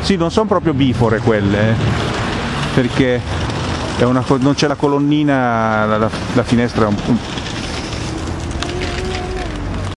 Sì, non sono proprio bifore quelle, eh, perché una, non c'è la colonnina, la, la finestra è un,